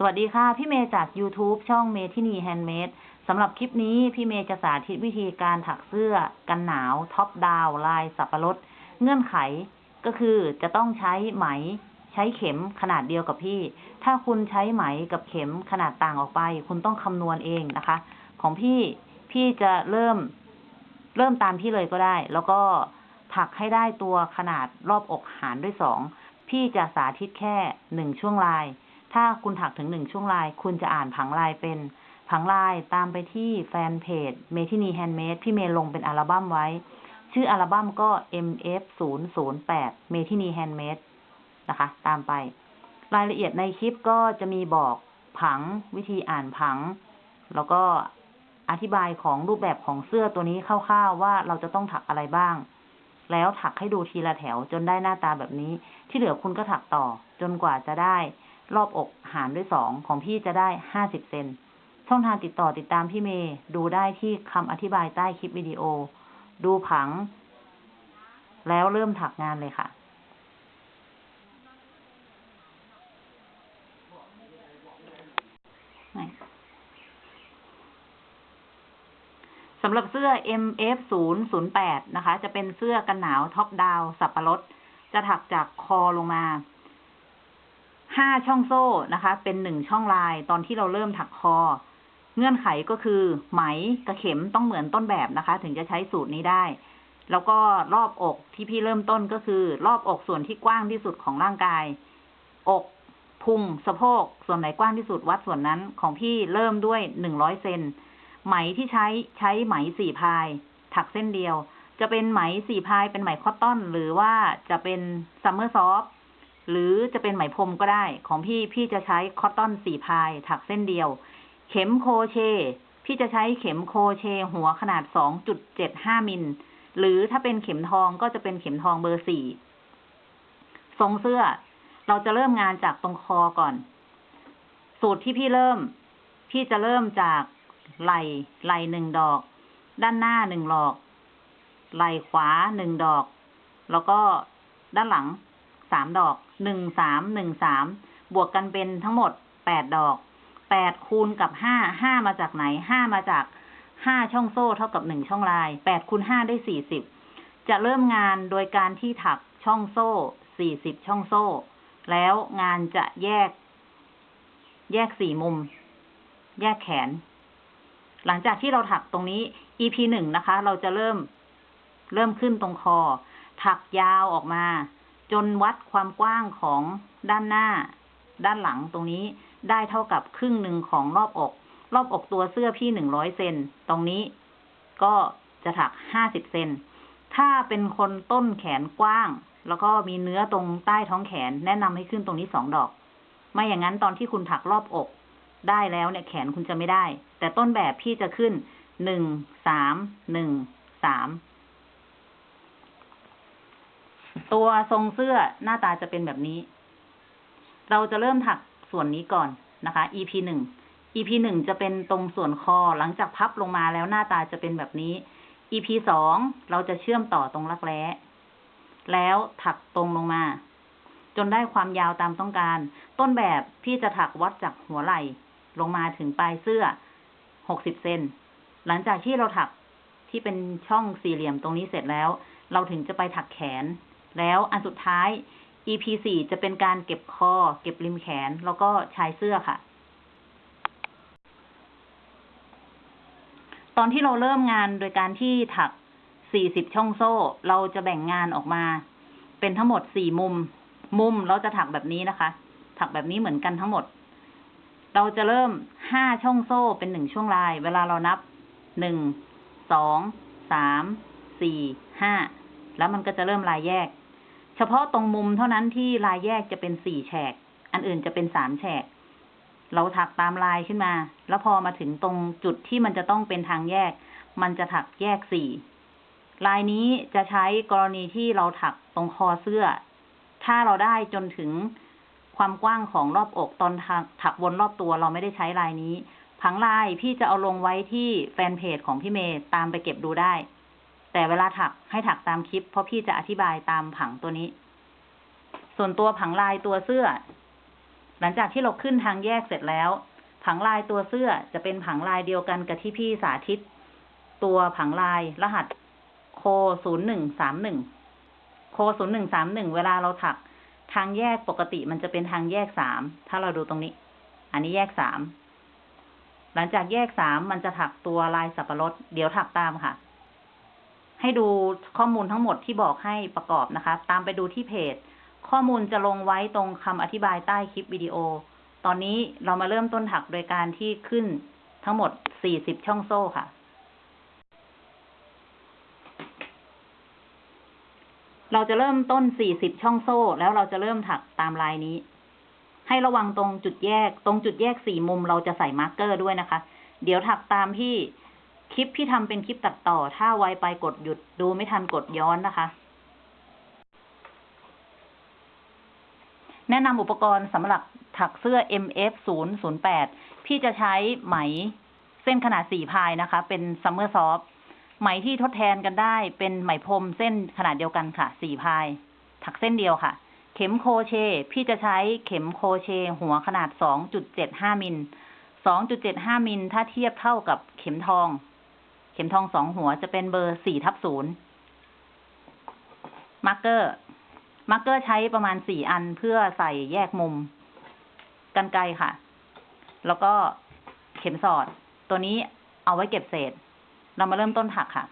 สวัสดีค่ะ พี่เมย์จาก YouTube ช่องเมทินีแฮนด์เมดสำหรับคลิปนี้พี่เมย์จะสาธิตวิธีการถักเสื้อกันหนาว top down ลายสับปะรด เงื่อนไขก็คือจะต้องใช้ไหมใช้เข็มขนาดเดียวกับพี่ ถ้าคุณใช้ไหมกับเข็มขนาดต่างออกไป คุณต้องคำนวณเองนะคะ ของพี่พี่จะเริ่มเริ่มตามพี่เลยก็ได้ แล้วก็ถักให้ได้ตัวขนาดรอบอกหารด้วยสองพี่จะสาธิตแค่หนึ่งช่วงลาย ถ้าคุณถักถึงหนึ่งช่วงลาย คุณจะอ่านผังลายเป็นผังลายตามไปที่แฟนเพจเมทินีแฮนด์เมดพี่เมย์ลงเป็นอัลบั้มไว้ ชื่ออัลบั้มก็ MF 0 0 8 เมทินีแฮนด์เมดนะคะ ตามไป รายละเอียดในคลิปก็จะมีบอกผังวิธีอ่านผัง แล้วก็อธิบายของรูปแบบของเสื้อตัวนี้คร่าวๆว่าเราจะต้องถักอะไรบ้าง แล้วถักให้ดูทีละแถวจนได้หน้าตาแบบนี้ ที่เหลือคุณก็ถักต่อจนกว่าจะได้ รอบอกหารด้วยสองของพี่จะได้ห้าสิบเซน ช่องทางติดต่อติดตามพี่เมย์ดูได้ที่คำอธิบายใต้คลิปวิดีโอ ดูผัง แล้วเริ่มถักงานเลยค่ะสำหรับเสื้อ MF 0 0 8 นะคะ จะเป็นเสื้อกันหนาวท็อปดาวสับปะรด จะถักจากคอลงมา ห้าช่องโซ่นะคะ เป็นหนึ่งช่องลายตอนที่เราเริ่มถักคอ เงื่อนไขก็คือไหมกับเข็มต้องเหมือนต้นแบบนะคะ ถึงจะใช้สูตรนี้ได้ แล้วก็รอบอกที่พี่เริ่มต้นก็คือ รอบอกส่วนที่กว้างที่สุดของร่างกาย อกพุงสะโพกส่วนไหนกว้างที่สุดวัดส่วนนั้นของพี่เริ่มด้วยหนึ่งร้อยเซนไหมที่ใช้ใช้ไหมสี่ ply ถักเส้นเดียว จะเป็นไหมสี่ ply เป็นไหม cotton หรือว่าจะเป็น Summer Soft หรือจะเป็นไหมพรมก็ได้ ของพี่พี่จะใช้ cotton สี่ ply ถักเส้นเดียว เข็ม crochet พี่จะใช้เข็ม crochet หัวขนาดสองจุดเจ็ดห้ามิล หรือถ้าเป็นเข็มทองก็จะเป็นเข็มทองเบอร์สี่ทรงเสื้อ เราจะเริ่มงานจากตรงคอก่อน สูตรที่พี่เริ่ม พี่จะเริ่มจากไหลไหลหนึ่งดอก ด้านหน้าหนึ่งดอก ไหลขวาหนึ่งดอก แล้วก็ด้านหลัง สามดอกหนึ่งสามหนึ่งสามบวกกันเป็นทั้งหมดแปดดอกแปดคูณกับห้าห้ามาจากไหนห้ามาจากห้าช่องโซ่เท่ากับหนึ่งช่องลายแปดคูณห้าได้สี่สิบจะเริ่มงานโดยการที่ถักช่องโซ่สี่สิบช่องโซ่ แล้วงานจะแยก แยกสี่มุม แยกแขน หลังจากที่เราถักตรงนี้ EP หนึ่งนะคะ เราจะเริ่ม เริ่มขึ้นตรงคอ ถักยาวออกมา จนวัดความกว้างของด้านหน้า ด้านหลังตรงนี้ได้เท่ากับครึ่งหนึ่งของรอบอก รอบอกตัวเสื้อพี่หนึ่งร้อยเซนตรงนี้ก็จะถักห้าสิบเซนถ้าเป็นคนต้นแขนกว้าง แล้วก็มีเนื้อตรงใต้ท้องแขนแนะนำให้ขึ้นตรงนี้สองดอก ไม่อย่างนั้นตอนที่คุณถักรอบอก ได้แล้วเนี่ยแขนคุณจะไม่ได้ แต่ต้นแบบพี่จะขึ้นหนึ่งสามหนึ่งสาม ตัวทรงเสื้อหน้าตาจะเป็นแบบนี้ เราจะเริ่มถักส่วนนี้ก่อนนะคะ EP หนึ่ง EP หนึ่งจะเป็นตรงส่วนคอหลังจากพับลงมาแล้วหน้าตาจะเป็นแบบนี้ EP สองเราจะเชื่อมต่อตรงรักแร้ แล้วถักตรงลงมา จนได้ความยาวตามต้องการ ต้นแบบพี่จะถักวัดจากหัวไหล่ลงมาถึงปลายเสื้อหกสิบเซนหลังจากที่เราถักที่เป็นช่องสี่เหลี่ยมตรงนี้เสร็จแล้ว เราถึงจะไปถักแขน แล้วอันสุดท้าย EP สี่จะเป็นการเก็บคอ เก็บริมแขน แล้วก็ชายเสื้อค่ะ ตอนที่เราเริ่มงานโดยการที่ถักสี่สิบช่องโซ่ เราจะแบ่งงานออกมา เป็นทั้งหมดสี่มุม มุมเราจะถักแบบนี้นะคะ ถักแบบนี้เหมือนกันทั้งหมด เราจะเริ่มห้าช่องโซ่เป็นหนึ่งช่วงลาย เวลาเรานับหนึ่งสองสามสี่ห้าแล้วมันก็จะเริ่มลายแยก เฉพาะตรงมุมเท่านั้นที่ลายแยกจะเป็นสี่แฉก อันอื่นจะเป็นสามแฉก เราถักตามลายขึ้นมา แล้วพอมาถึงตรงจุดที่มันจะต้องเป็นทางแยก มันจะถักแยกสี่ลายนี้จะใช้กรณีที่เราถักตรงคอเสื้อ ถ้าเราได้จนถึงความกว้างของรอบอกตอนถักถักวนรอบตัวเราไม่ได้ใช้ลายนี้ ผังลายพี่จะเอาลงไว้ที่แฟนเพจของพี่เมย์ตามไปเก็บดูได้ แต่เวลาถักให้ถักตามคลิป เพราะพี่จะอธิบายตามผังตัวนี้ ส่วนตัวผังลายตัวเสื้อ หลังจากที่เราขึ้นทางแยกเสร็จแล้ว ผังลายตัวเสื้อจะเป็นผังลายเดียวกันกับที่พี่สาธิต ตัวผังลายรหัสโคศูนย์หนึ่งสามหนึ่งโคศูนย์หนึ่งสามหนึ่งเวลาเราถักทางแยกปกติมันจะเป็นทางแยกสาม ถ้าเราดูตรงนี้ อันนี้แยกสาม หลังจากแยกสามมันจะถักตัวลายสับปะรด เดี๋ยวถักตามค่ะ ให้ดูข้อมูลทั้งหมดที่บอกให้ประกอบนะคะ ตามไปดูที่เพจ ข้อมูลจะลงไว้ตรงคำอธิบายใต้คลิปวิดีโอ ตอนนี้เรามาเริ่มต้นถักโดยการที่ขึ้นทั้งหมด 40 ช่องโซ่ค่ะ เราจะเริ่มต้น 40 ช่องโซ่ แล้วเราจะเริ่มถักตามลายนี้ ให้ระวังตรงจุดแยก ตรงจุดแยกสี่มุมเราจะใส่ marker ด้วยนะคะ เดี๋ยวถักตามที่ คลิปที่ทำเป็นคลิปตัดต่อ ถ้าไวไปกดหยุดดูไม่ทันกดย้อนนะคะ แนะนำอุปกรณ์สำหรับถักเสื้อ MF 0 0 8พี่จะใช้ไหมเส้นขนาดสี่ ply นะคะ เป็น Summer Softไหมที่ทดแทนกันได้เป็นไหมพรมเส้นขนาดเดียวกันค่ะสี่ ply ถักเส้นเดียวค่ะ เข็ม crochet พี่จะใช้เข็ม crochet หัวขนาด2.75มิล2.75มิลถ้าเทียบเท่ากับเข็มทอง เข็มทองสองหัวจะเป็นเบอร์4ทับ0 marker marker ใช้ประมาณสี่อันเพื่อใส่แยกมุมกรรไกรค่ะ แล้วก็เข็มสอด ตัวนี้เอาไว้เก็บเศษ เรามาเริ่มต้นถักค่ะ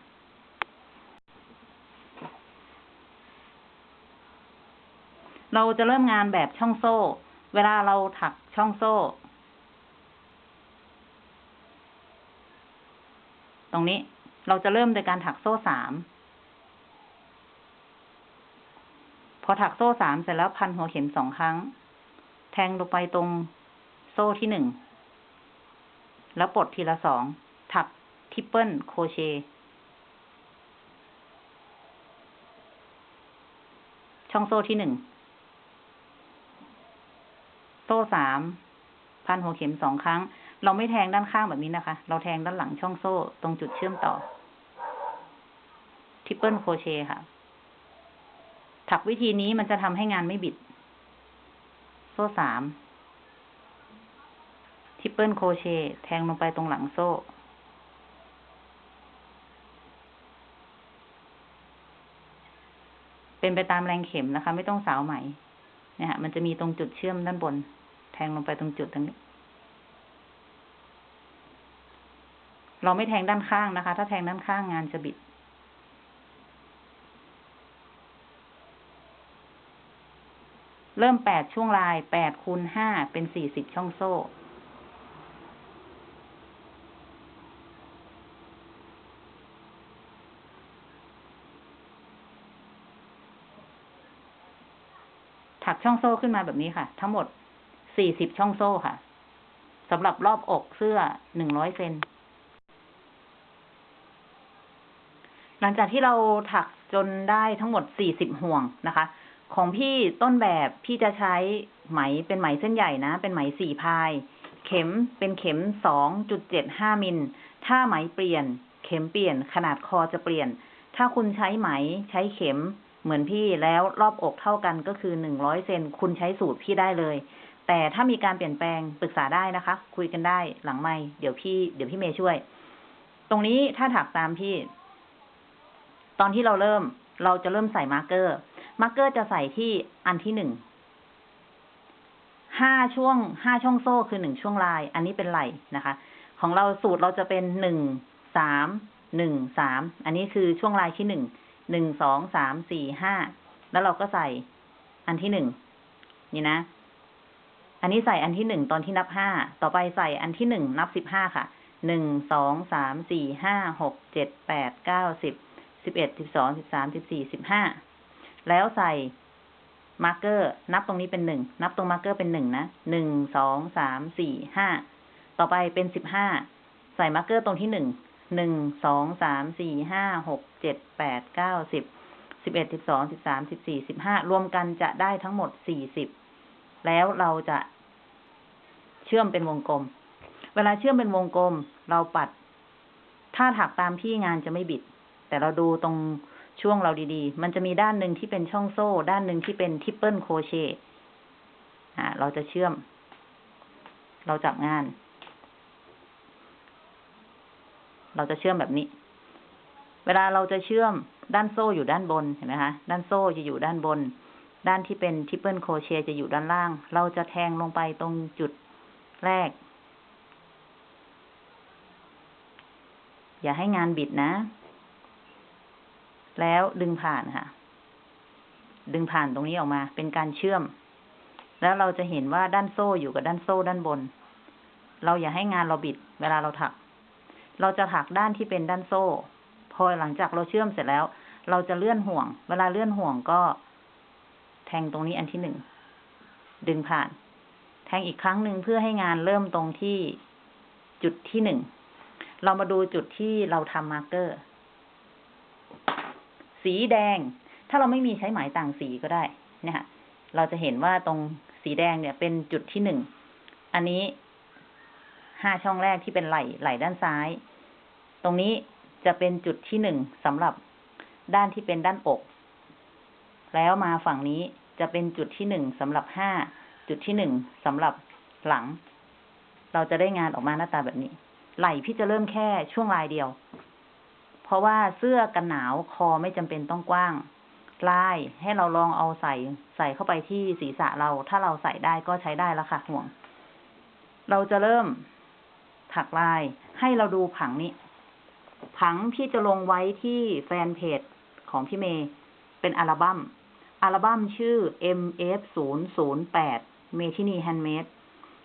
เราจะเริ่มงานแบบช่องโซ่ เวลาเราถักช่องโซ่ ตรงนี้เราจะเริ่มโดยการถักโซ่สาม พอถักโซ่สามเสร็จแล้วพันหัวเข็มสองครั้ง แทงลงไปตรงโซ่ที่หนึ่ง แล้วปลดทีละสอง ถัก triple crochet ช่องโซ่ที่หนึ่ง โซ่สาม พันหัวเข็มสองครั้ง เราไม่แทงด้านข้างแบบนี้นะคะ เราแทงด้านหลังช่องโซ่ตรงจุดเชื่อมต่อ triple crochet ค่ะ ถักวิธีนี้มันจะทำให้งานไม่บิด โซ่สามทริปเปิลโครเชต์แทงลงไปตรงหลังโซ่ เป็นไปตามแรงเข็มนะคะ ไม่ต้องสาวไหมเนี่ยฮะมันจะมีตรงจุดเชื่อมด้านบน แทงลงไปตรงจุดตรงนี้ เราไม่แทงด้านข้างนะคะ ถ้าแทงด้านข้างงานจะบิด เริ่มแปดช่วงลายแปดคูณห้าเป็นสี่สิบช่องโซ่ ถักช่องโซ่ขึ้นมาแบบนี้ค่ะ ทั้งหมดสี่สิบช่องโซ่ค่ะสำหรับรอบอกเสื้อหนึ่งร้อยเซน ลังจากที่เราถักจนได้ทั้งหมดสี่สิบห่วงนะคะ ของพี่ต้นแบบพี่จะใช้ไหมเป็นไหมเส้นใหญ่นะ เป็นไหมสี่พาย เข็มเป็นเข็มสองจุดเจ็ดห้ามิล ถ้าไหมเปลี่ยน เข็มเปลี่ยน ขนาดคอจะเปลี่ยน ถ้าคุณใช้ไหมใช้เข็มเหมือนพี่แล้วรอบอกเท่ากันก็คือหนึ่งร้อยเซนคุณใช้สูตรพี่ได้เลย แต่ถ้ามีการเปลี่ยนแปลงปรึกษาได้นะคะ คุยกันได้หลังไม่เดี๋ยวพี่ เดี๋ยวพี่เมย์ช่วย ตรงนี้ถ้าถักตามพี่ ตอนที่เราเริ่มเราจะเริ่มใส่ marker marker จะใส่ที่อันที่หนึ่ง ห้าช่วงห้าช่องโซ่คือหนึ่งช่วงลาย อันนี้เป็นไหล่นะคะ ของเราสูตรเราจะเป็นหนึ่งสามหนึ่งสาม อันนี้คือช่วงลายที่หนึ่ง หนึ่งสองสามสี่ห้า แล้วเราก็ใส่อันที่หนึ่งนี่นะ อันนี้ใส่อันที่หนึ่งตอนที่นับห้า ต่อไปใส่อันที่หนึ่งนับสิบห้าค่ะ หนึ่งสองสามสี่ห้าหกเจ็ดแปดเก้าสิบ สิบเอ็ดสิบสองสิบสามสิบสี่สิบห้าแล้วใส่ marker นับตรงนี้เป็นหนึ่งนับตรง marker เป็นหนึ่งนะหนึ่งสองสามสี่ห้าต่อไปเป็นสิบห้าใส่ marker ตรงที่หนึ่งหนึ่งสองสามสี่ห้าหกเจ็ดแปดเก้าสิบสิบเอ็ดสิบสองสิบสามสิบสี่สิบห้ารวมกันจะได้ทั้งหมดสี่สิบแล้วเราจะเชื่อมเป็นวงกลม เวลาเชื่อมเป็นวงกลม เราปัด ถ้าถักตามพี่งานจะไม่บิด แต่เราดูตรงช่วงเราดีๆ มันจะมีด้านหนึ่งที่เป็นช่องโซ่ ด้านหนึ่งที่เป็น triple crochet อ่า เราจะเชื่อม เราจับงาน เราจะเชื่อมแบบนี้ เวลาเราจะเชื่อมด้านโซ่อยู่ด้านบน เห็นไหมคะ ด้านโซ่จะอยู่ด้านบน ด้านที่เป็น triple crochet จะอยู่ด้านล่าง เราจะแทงลงไปตรงจุดแรก อย่าให้งานบิดนะ แล้วดึงผ่านค่ะ ดึงผ่านตรงนี้ออกมา เป็นการเชื่อม แล้วเราจะเห็นว่าด้านโซ่อยู่กับด้านโซ่ด้านบน เราอย่าให้งานเราบิด เวลาเราถัก เราจะถักด้านที่เป็นด้านโซ่ พอหลังจากเราเชื่อมเสร็จแล้ว เราจะเลื่อนห่วง เวลาเลื่อนห่วงก็ แทงตรงนี้อันที่หนึ่ง ดึงผ่าน แทงอีกครั้งหนึ่งเพื่อให้งานเริ่มตรงที่จุดที่หนึ่ง เรามาดูจุดที่เราทำมาร์กเกอร์ สีแดง ถ้าเราไม่มีใช้หมายต่างสีก็ได้เนี่ยค่ะเราจะเห็นว่าตรงสีแดงเนี่ยเป็นจุดที่หนึ่ง อันนี้ห้าช่องแรกที่เป็นไหล่ไหล่ด้านซ้าย ตรงนี้จะเป็นจุดที่หนึ่งสำหรับด้านที่เป็นด้านอก แล้วมาฝั่งนี้จะเป็นจุดที่หนึ่งสำหรับห้า จุดที่หนึ่งสำหรับหลัง เราจะได้งานออกมาหน้าตาแบบนี้ ไหล่พี่จะเริ่มแค่ช่วงลายเดียว เพราะว่าเสื้อกันหนาวคอไม่จำเป็นต้องกว้างลายให้เราลองเอาใส่ใส่เข้าไปที่ศีรษะเรา ถ้าเราใส่ได้ก็ใช้ได้แล้วค่ะห่วง เราจะเริ่มถักลายให้เราดูผังนี้ ผังพี่จะลงไว้ที่แฟนเพจของพี่เมย์เป็นอัลบัม้มอัลบั้มชื่อ MF 0 0 8 m e t i n i Handmade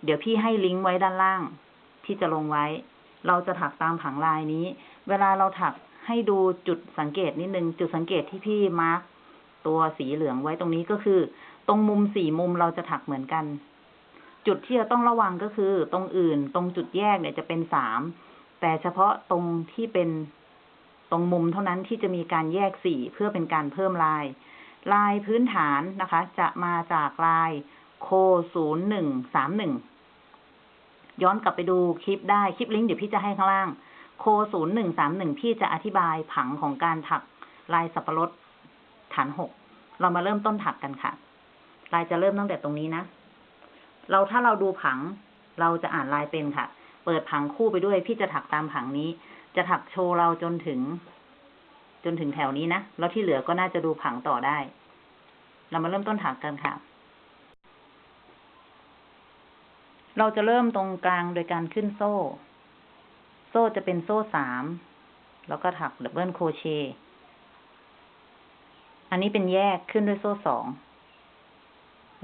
เดี๋ยวพี่ให้ลิงก์ไว้ด้านล่าง ที่จะลงไว้ เราจะถักตามผังลายนี้ เวลาเราถัก ให้ดูจุดสังเกตนิดนึง จุดสังเกตที่พี่มาร์กตัวสีเหลืองไว้ตรงนี้ก็คือ ตรงมุมสี่มุมเราจะถักเหมือนกัน จุดที่จะต้องระวังก็คือ ตรงอื่น ตรงจุดแยกเนี่ยจะเป็นสามแต่เฉพาะตรงที่เป็นตรงมุมเท่านั้นที่จะมีการแยกสีเพื่อเป็นการเพิ่มลาย ลายพื้นฐานนะคะ จะมาจากลายโคศูนย์หนึ่งสามหนึ่งย้อนกลับไปดูคลิปได้ คลิปลิงก์เดี๋ยวพี่จะให้ข้างล่าง โคศูนย์หนึ่งสามหนึ่งพี่จะอธิบายผังของการถักลายสับปะรดฐานหกเรามาเริ่มต้นถักกันค่ะ ลายจะเริ่มตั้งแต่ตรงนี้นะ เราถ้าเราดูผัง เราจะอ่านลายเป็นค่ะ เปิดผังคู่ไปด้วย พี่จะถักตามผังนี้ จะถักโชว์เราจนถึง จนถึงแถวนี้นะ แล้วที่เหลือก็น่าจะดูผังต่อได้ เรามาเริ่มต้นถักกันค่ะ เราจะเริ่มตรงกลางโดยการขึ้นโซ่ โซ่จะเป็นโซ่สาม แล้วก็ถัก double crochet อันนี้เป็นแยกคั่นด้วยโซ่สอง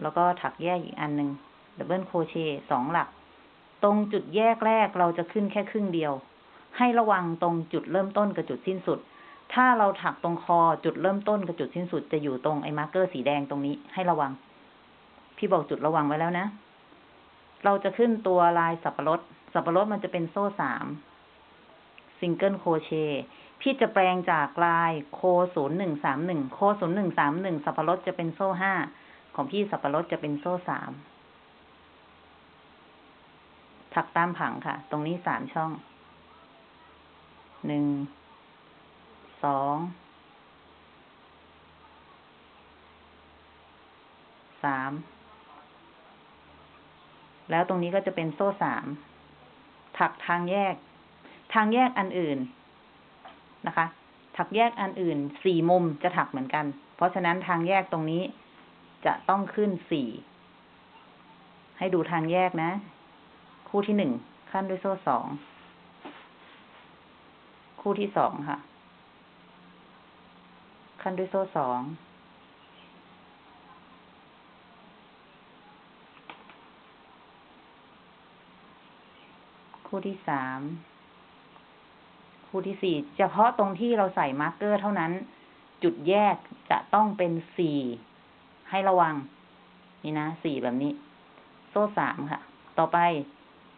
แล้วก็ถักแยกอีกอันหนึ่ง double crochet สองหลัก ตรงจุดแยกแรกเราจะขึ้นแค่ครึ่งเดียว ให้ระวังตรงจุดเริ่มต้นกับจุดสิ้นสุด ถ้าเราถักตรงคอจุดเริ่มต้นกับจุดสิ้นสุดจะอยู่ตรงไอ้ marker สีแดงตรงนี้ให้ระวัง พี่บอกจุดระวังไว้แล้วนะ เราจะขึ้นตัวลายสับปะรด สับปะรดมันจะเป็นโซ่สาม single crochet พี่จะแปลงจากลายโคศูนย์หนึ่งสามหนึ่งโคศูนย์หนึ่งสามหนึ่งสับปะรดจะเป็นโซ่ห้าของพี่สับปะรดจะเป็นโซ่สามถักตามผังค่ะ ตรงนี้สามช่องหนึ่งสองสามแล้วตรงนี้ก็จะเป็นโซ่สามถักทางแยก ทางแยกอันอื่นนะคะ ถักแยกอันอื่นสี่มุมจะถักเหมือนกัน เพราะฉะนั้นทางแยกตรงนี้จะต้องขึ้นสี่ให้ดูทางแยกนะ คู่ที่หนึ่งขั้นด้วยโซ่สอง คู่ที่สองค่ะ คั่นด้วยโซ่สองคู่ที่สาม คู่ที่สี่เฉพาะตรงที่เราใส่ marker เท่านั้น จุดแยกจะต้องเป็นสี่ให้ระวัง นี่นะสี่แบบนี้ โซ่สามค่ะ ต่อไป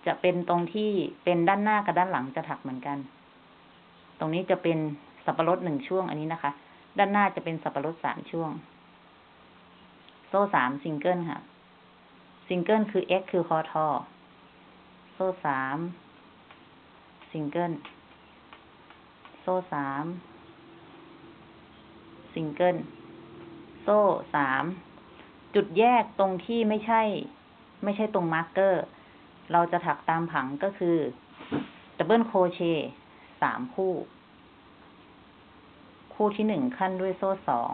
จะเป็นตรงที่เป็นด้านหน้ากับด้านหลังจะถักเหมือนกัน ตรงนี้จะเป็นสับปะรดหนึ่งช่วงอันนี้นะคะ ด้านหน้าจะเป็นสับปะรดสามช่วง โซ่สามซิงเกิลค่ะซิงเกิลคือ x คือคอทอโซ่สามซิงเกิล โซ่สามซิงเกิลโซ่สามจุดแยกตรงที่ไม่ใช่ ไม่ใช่ตรง marker เราจะถักตามผังก็คือ double crochet สามคู่ คู่ที่หนึ่งคั่นด้วยโซ่สอง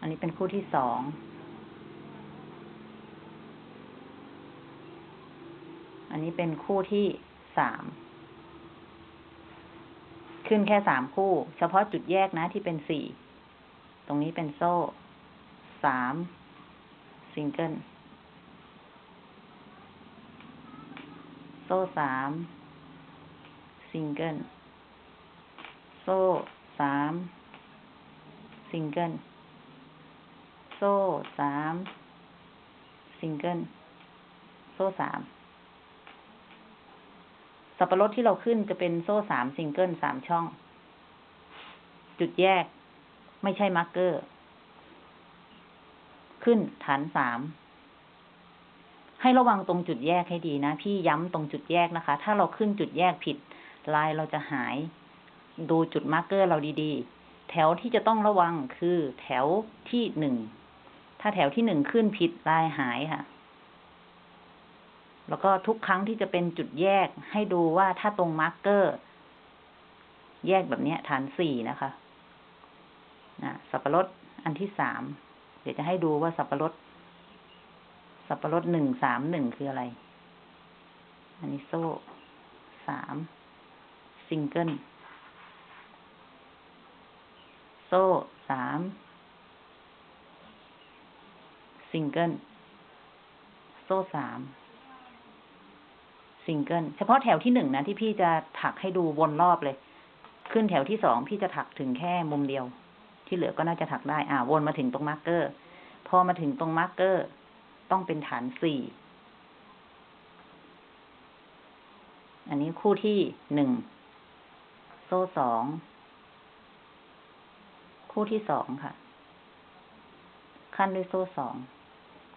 อันนี้เป็นคู่ที่สองอันนี้เป็นคู่ที่สาม ขึ้นแค่สามคู่ เฉพาะจุดแยกนะที่เป็นสี่ ตรงนี้เป็นโซ่ สามซิงเกิล โซ่สามซิงเกิล โซ่สามซิงเกิล โซ่สามซิงเกิล โซ่สาม สับปะรดที่เราขึ้นจะเป็นโซ่สามซิงเกิลสามช่อง จุดแยก ไม่ใช่ marker ขึ้นฐานสามให้ระวังตรงจุดแยกให้ดีนะ พี่ย้ำตรงจุดแยกนะคะ ถ้าเราขึ้นจุดแยกผิด ลายเราจะหาย ดูจุด marker เราดีๆ แถวที่จะต้องระวังคือแถวที่หนึ่ง ถ้าแถวที่หนึ่งขึ้นผิดลายหายค่ะ แล้วก็ทุกครั้งที่จะเป็นจุดแยกให้ดูว่าถ้าตรง marker แยกแบบนี้ฐานสี่นะคะนะสับปะรดอันที่สามเดี๋ยวจะให้ดูว่าสับปะรด สับปะรดหนึ่งสามหนึ่งคืออะไร อันนี้โซ่สามซิงเกิลโซ่สามซิงเกิลโซ่สาม ซิงเกิลเฉพาะแถวที่หนึ่งนะที่พี่จะถักให้ดูวนรอบเลย ขึ้นแถวที่สองพี่จะถักถึงแค่มุมเดียว ที่เหลือก็น่าจะถักได้ อ่าวนมาถึงตรง marker พอมาถึงตรง marker ต้องเป็นฐานสี่อันนี้คู่ที่หนึ่งโซ่สองคู่ที่สองค่ะ คั่นด้วยโซ่สอง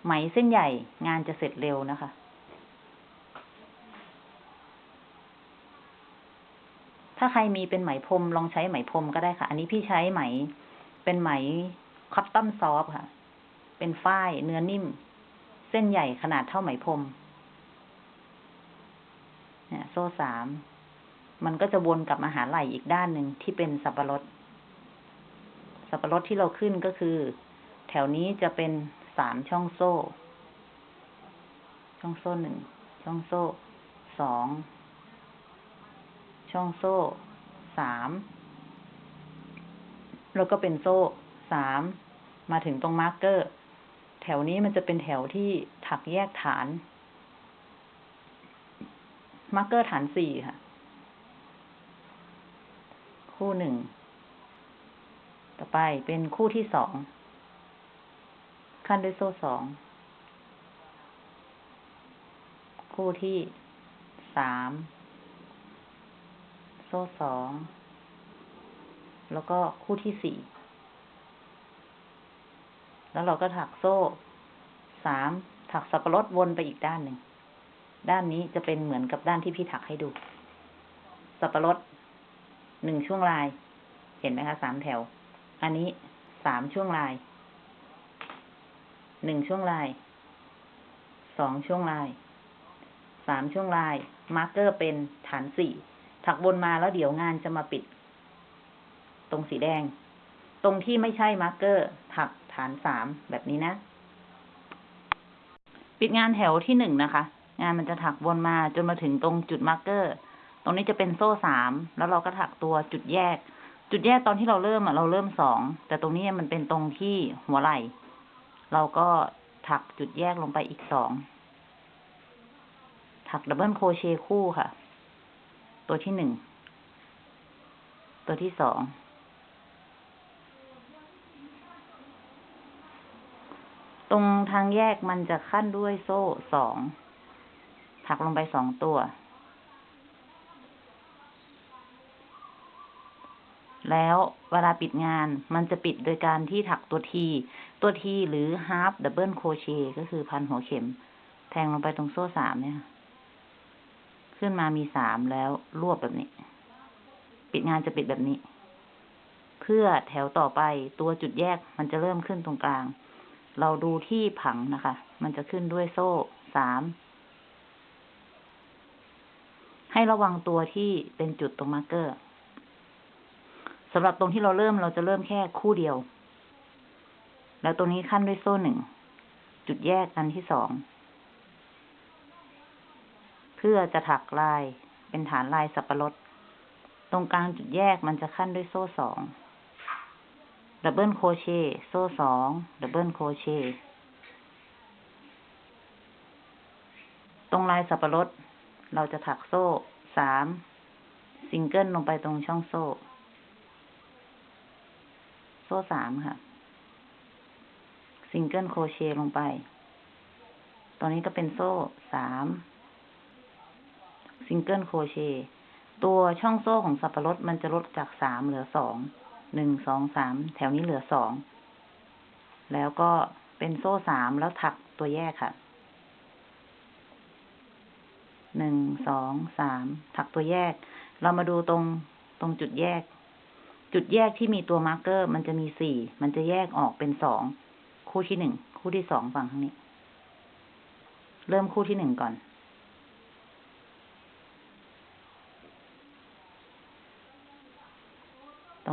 ไหมเส้นใหญ่งานจะเสร็จเร็วนะคะ ถ้าใครมีเป็นไหมพรมลองใช้ไหมพรมก็ได้ค่ะ อันนี้พี่ใช้ไหม เป็นไหมคัตตอนซอฟค่ะ เป็นฝ้ายเนื้อนิ่ม เส้นใหญ่ขนาดเท่าไหมพรมเนี่ยโซ่สาม มันก็จะวนกลับมาหาไหล่อีกด้านหนึ่งที่เป็นสับปะรด สับปะรดที่เราขึ้นก็คือ แถวนี้จะเป็นสามช่องโซ่ ช่องโซ่หนึ่ง ช่องโซ่สอง ช่องโซ่สามแล้วก็เป็นโซ่สามมาถึงตรง marker แถวนี้มันจะเป็นแถวที่ถักแยกฐาน marker ฐานสี่ค่ะ คู่หนึ่ง ต่อไปเป็นคู่ที่สอง ขั้นด้วยโซ่สอง คู่ที่สาม ซ่สอง แล้วก็คู่ที่สี่ แล้วเราก็ถักโซ่สาม ถักสับปะรดวนไปอีกด้านหนึ่ง ด้านนี้จะเป็นเหมือนกับด้านที่พี่ถักให้ดู สับปะรดหนึ่งช่วงลาย เห็นไหมคะสามแถว อันนี้สามช่วงลาย หนึ่งช่วงลาย สองช่วงลาย สามช่วงลาย marker เป็นฐานสี่ ถักวนมาแล้วเดี๋ยวงานจะมาปิด ตรงสีแดง ตรงที่ไม่ใช่ marker ถักฐานสามแบบนี้นะ ปิดงานแถวที่หนึ่งนะคะ งานมันจะถักวนมาจนมาถึงตรงจุด marker ตรงนี้จะเป็นโซ่สามแล้วเราก็ถักตัวจุดแยก จุดแยกตอนที่เราเริ่มอะเราเริ่มสองแต่ตรงนี้มันเป็นตรงที่หัวไหล่ เราก็ถักจุดแยกลงไปอีกสองถัก double crochet คู่ค่ะ ตัวที่หนึ่ง ตัวที่สอง ตรงทางแยกมันจะขั้นด้วยโซ่สอง ถักลงไปสองตัว แล้วเวลาปิดงานมันจะปิดโดยการที่ถักตัวที ตัวทีหรือ half double crochet ก็คือพันหัวเข็ม แทงลงไปตรงโซ่สามเนี่ย ขึ้นมามีสามแล้วรวบแบบนี้ ปิดงานจะปิดแบบนี้ เพื่อแถวต่อไปตัวจุดแยกมันจะเริ่มขึ้นตรงกลาง เราดูที่ผังนะคะ มันจะขึ้นด้วยโซ่สามให้ระวังตัวที่เป็นจุดตรงมาร์กเกอร์สำหรับตรงที่เราเริ่มเราจะเริ่มแค่คู่เดียว แล้วตรงนี้ขั้นด้วยโซ่หนึ่ง จุดแยกอันที่สอง พื่อจะถักลายเป็นฐานลายสับปะรด ตรงกลางจุดแยกมันจะคั่นด้วยโซ่สอง double crochet โซ่สอง double crochet ตรงลายสับปะรด เราจะถักโซ่สามซิงเกิลลงไปตรงช่องโซ่ โซ่สามค่ะ single crochet ลงไปตอนนี้ก็เป็นโซ่สาม single crochet ตัวช่องโซ่ของสับปะรดมันจะลดจากสามเหลือสองหนึ่งสองสามแถวนี้เหลือสองแล้วก็เป็นโซ่สามแล้วถักตัวแยกค่ะหนึ่งสองสามถักตัวแยก เรามาดูตรงตรงจุดแยก จุดแยกที่มีตัว marker มันจะมีสี่มันจะแยกออกเป็นสองคู่ที่หนึ่งคู่ที่สองฝั่งข้างนี้ เริ่มคู่ที่หนึ่งก่อน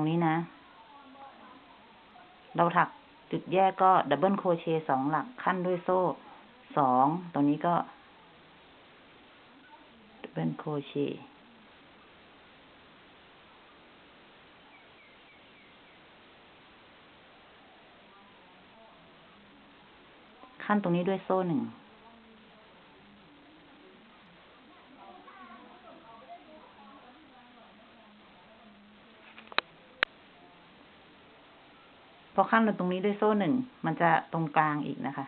ตรงนี้นะ เราถักจุดแยกก็ double crochet สองหลักคั่นด้วยโซ่สองตรงนี้ก็ double crochetขั้นตรงนี้ด้วยโซ่หนึ่ง ขั้นลงตรงนี้ด้วยโซ่หนึ่ง มันจะตรงกลางอีกนะคะ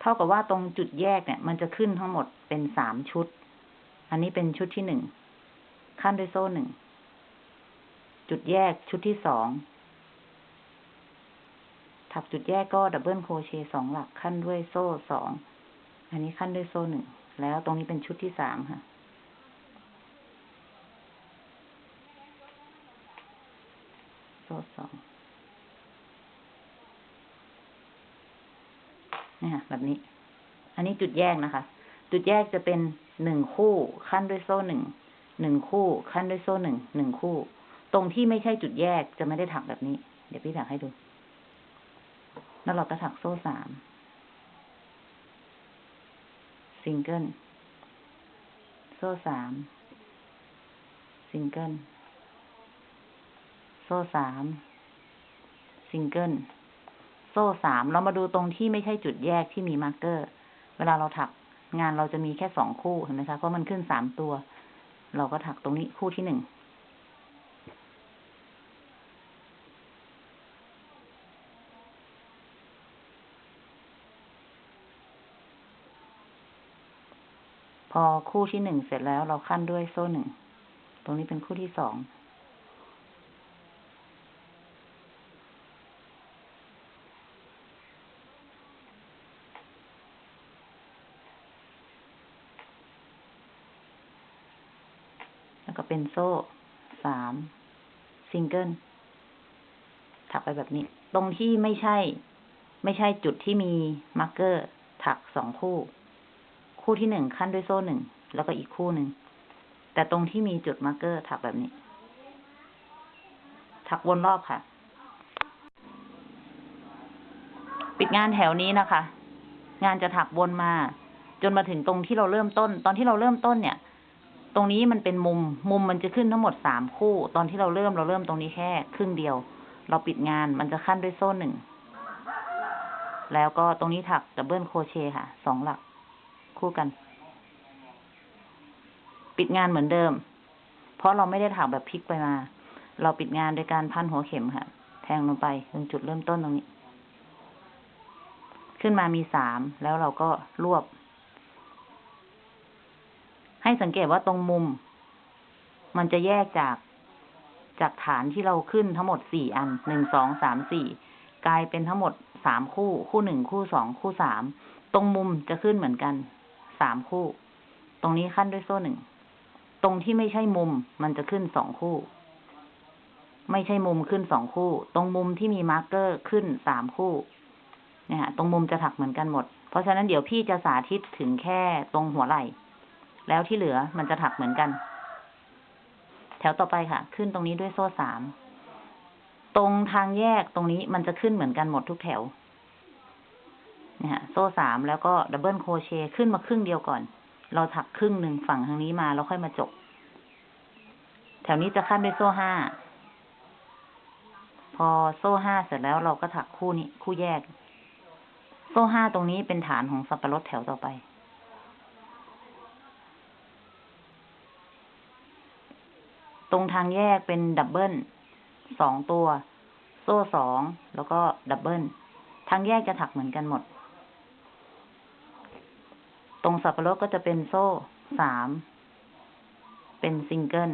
เท่ากับว่าตรงจุดแยกเนี่ย มันจะขึ้นทั้งหมดเป็นสามชุด อันนี้เป็นชุดที่หนึ่ง ขั้นด้วยโซ่หนึ่ง จุดแยกชุดที่สอง ถักจุดแยกก็ดับเบิลโครเชต์สองหลักขั้นด้วยโซ่สอง อันนี้ขั้นด้วยโซ่หนึ่ง แล้วตรงนี้เป็นชุดที่สามค่ะโซ่สอง เนี่ยค่ะแบบนี้ อันนี้จุดแยกนะคะ จุดแยกจะเป็นหนึ่งคู่ขั้นด้วยโซ่หนึ่ง หนึ่งคู่ขั้นด้วยโซ่หนึ่ง หนึ่งคู่ ตรงที่ไม่ใช่จุดแยกจะไม่ได้ถักแบบนี้ เดี๋ยวพี่ถักให้ดู แล้วเราก็ถักโซ่สาม ซิงเกิล โซ่สาม ซิงเกิล โซ่สาม ซิงเกิล โซ่สามเรามาดูตรงที่ไม่ใช่จุดแยกที่มี marker เวลาเราถักงานเราจะมีแค่สองคู่เห็นไหมคะ เพราะมันขึ้นสามตัว เราก็ถักตรงนี้คู่ที่หนึ่ง พอคู่ที่หนึ่งเสร็จแล้วเราขั้นด้วยโซ่หนึ่ง ตรงนี้เป็นคู่ที่สอง เป็นโซ่สามซิงเกิลถักไปแบบนี้ ตรงที่ไม่ใช่ ไม่ใช่จุดที่มี marker ถักสองคู่ คู่ที่หนึ่งคั่นด้วยโซ่หนึ่ง แล้วก็อีกคู่หนึ่ง แต่ตรงที่มีจุด marker ถักแบบนี้ ถักวนรอบค่ะ ปิดงานแถวนี้นะคะ งานจะถักวนมา จนมาถึงตรงที่เราเริ่มต้น ตอนที่เราเริ่มต้นเนี่ย ตรงนี้มันเป็นมุม มุมมันจะขึ้นทั้งหมดสามคู่ ตอนที่เราเริ่มเราเริ่มตรงนี้แค่ครึ่งเดียว เราปิดงานมันจะขั้นด้วยโซ่หนึ่ง แล้วก็ตรงนี้ถักดับเบิลโคเชค่ะ สองหลัก คู่กัน ปิดงานเหมือนเดิม เพราะเราไม่ได้ถักแบบพลิกไปมา เราปิดงานโดยการพันหัวเข็มค่ะ แทงลงไปตรงจุดเริ่มต้นตรงนี้ ขึ้นมามีสามแล้วเราก็รวบ ให้สังเกตว่าตรงมุม มันจะแยกจากจากฐานที่เราขึ้นทั้งหมดสี่อันหนึ่งสองสามสี่กลายเป็นทั้งหมดสามคู่ คู่หนึ่งคู่สองคู่สามตรงมุมจะขึ้นเหมือนกันสามคู่ ตรงนี้คั่นด้วยโซ่หนึ่งตรงที่ไม่ใช่มุมมันจะขึ้นสองคู่ ไม่ใช่มุมขึ้นสองคู่ ตรงมุมที่มี marker ขึ้นสามคู่เนี่ยฮะตรงมุมจะถักเหมือนกันหมด เพราะฉะนั้นเดี๋ยวพี่จะสาธิตถึงแค่ตรงหัวไหล่ แล้วที่เหลือมันจะถักเหมือนกัน แถวต่อไปค่ะ ขึ้นตรงนี้ด้วยโซ่สาม ตรงทางแยกตรงนี้มันจะขึ้นเหมือนกันหมดทุกแถวเนี่ยฮะโซ่สามแล้วก็ดับเบิลโครเชต์ขึ้นมาครึ่งเดียวก่อน เราถักครึ่งหนึ่งฝั่งทางนี้มาแล้วค่อยมาจบ แถวนี้จะขั้นด้วยโซ่ห้า พอโซ่ห้าเสร็จแล้วเราก็ถักคู่นี้คู่แยก โซ่ห้าตรงนี้เป็นฐานของสับปะรดแถวต่อไป ตรงทางแยกเป็น double สองตัว โซ่สองแล้วก็ double ทางแยกจะถักเหมือนกันหมด ตรงสับปะรดก็จะเป็นโซ่สามเป็นซิงเกิล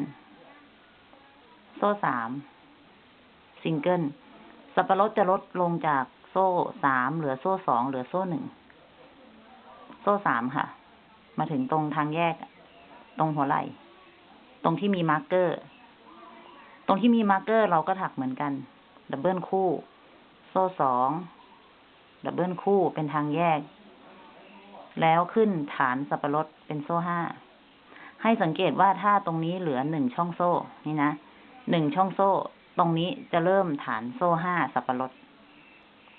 โซ่สามซิงเกิลสับปะรดจะลดลงจากโซ่สามเหลือโซ่สองเหลือโซ่หนึ่งโซ่สามค่ะ มาถึงตรงทางแยก ตรงหัวไหล่ ตรงที่มี marker ตรงที่มี marker เราก็ถักเหมือนกัน double คู่ โซ่สอง double คู่เป็นทางแยก แล้วขึ้นฐานสับปะรดเป็นโซ่ห้า ให้สังเกตว่าถ้าตรงนี้เหลือหนึ่งช่องโซ่ นี่นะ หนึ่งช่องโซ่ ตรงนี้จะเริ่มฐานโซ่ห้าสับปะรด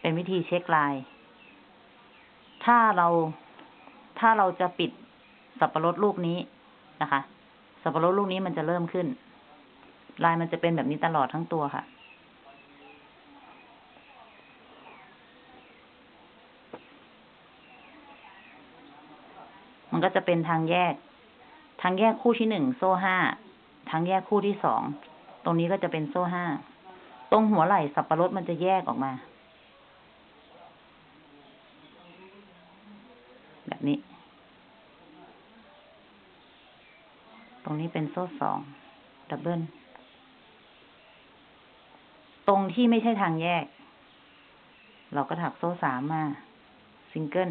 เป็นวิธีเช็คลาย ถ้าเรา ถ้าเราจะปิดสับปะรดลูกนี้นะคะ สับปะรดลูกนี้มันจะเริ่มขึ้น ลายมันจะเป็นแบบนี้ตลอดทั้งตัวค่ะ มันก็จะเป็นทางแยก ทางแยกคู่ที่หนึ่งโซ่ห้า ทางแยกคู่ที่สอง ตรงนี้ก็จะเป็นโซ่ห้า ตรงหัวไหล่สับปะรดมันจะแยกออกมา แบบนี้ รงนี้เป็นโซ่สองดับเบิลตรงที่ไม่ใช่ทางแยก เราก็ถักโซ่สามมา ซิงเกิล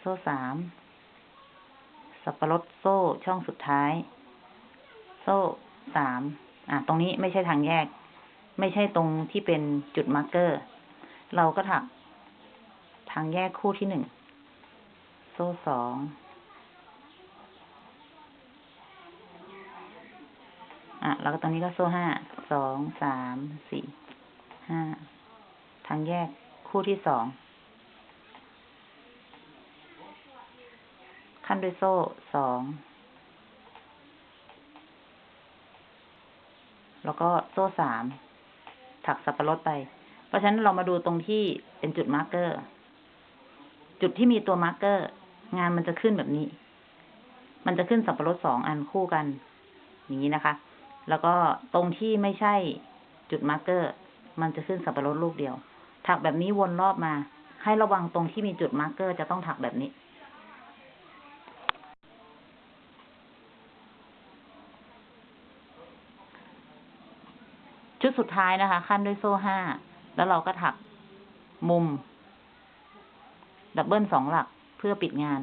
โซ่สาม สับปะรดโซ่ช่องสุดท้าย โซ่สาม อะ ตรงนี้ไม่ใช่ทางแยก ไม่ใช่ตรงที่เป็นจุด marker เราก็ถัก ทางแยกคู่ที่หนึ่ง โซ่สอง อะ แล้วก็ตรงนี้ก็โซ่ห้า สอง สาม สี่ ห้า ทางแยกคู่ที่สอง คั่นด้วยโซ่สอง แล้วก็โซ่สาม ถักสับปะรดไป เพราะฉะนั้นเรามาดูตรงที่เป็นจุด marker จุดที่มีตัว marker งานมันจะขึ้นแบบนี้ มันจะขึ้นสับปะรดสองอันคู่กัน อย่างนี้นะคะ แล้วก็ตรงที่ไม่ใช่จุด marker มันจะขึ้นสับปะรดลูกเดียว ถักแบบนี้วนรอบมา ให้ระวังตรงที่มีจุด marker จะต้องถักแบบนี้ ชุดสุดท้ายนะคะ คั่นด้วยโซ่ห้า แล้วเราก็ถักมุม double สองหลักเพื่อปิดงาน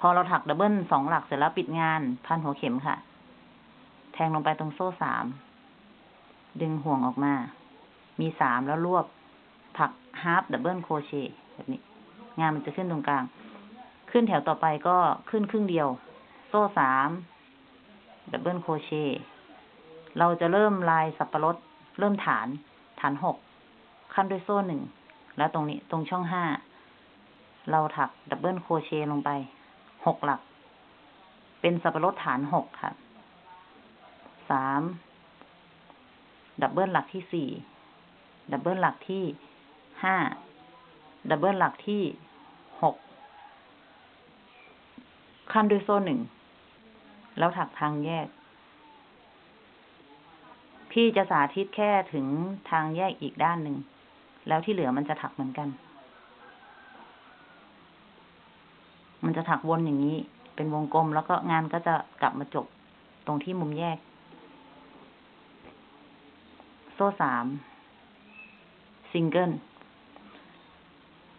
พอเราถัก double สองหลักเสร็จแล้วปิดงาน พันหัวเข็มค่ะ แทงลงไปตรงโซ่สาม ดึงห่วงออกมา มีสามแล้วรวบถัก half double crochet แบบนี้ งานมันจะขึ้นตรงกลาง ขึ้นแถวต่อไปก็ขึ้นครึ่งเดียว โซ่สาม double crochet เราจะเริ่มลายสับปะรด เริ่มฐาน ฐานหกคั่นด้วยโซ่หนึ่ง แล้วตรงนี้ตรงช่องห้า เราถัก double crochet ลงไป หกหลัก เป็นสับปะรดฐานหกค่ะ สาม double หลักที่สี่ double หลักที่ห้า double หลักที่หกคั่นด้วยโซ่หนึ่ง แล้วถักทางแยก พี่จะสาธิตแค่ถึงทางแยกอีกด้านหนึ่ง แล้วที่เหลือมันจะถักเหมือนกัน มันจะถักวนอย่างนี้ เป็นวงกลมแล้วก็งานก็จะกลับมาจบตรงที่มุมแยก โซ่สามซิงเกิล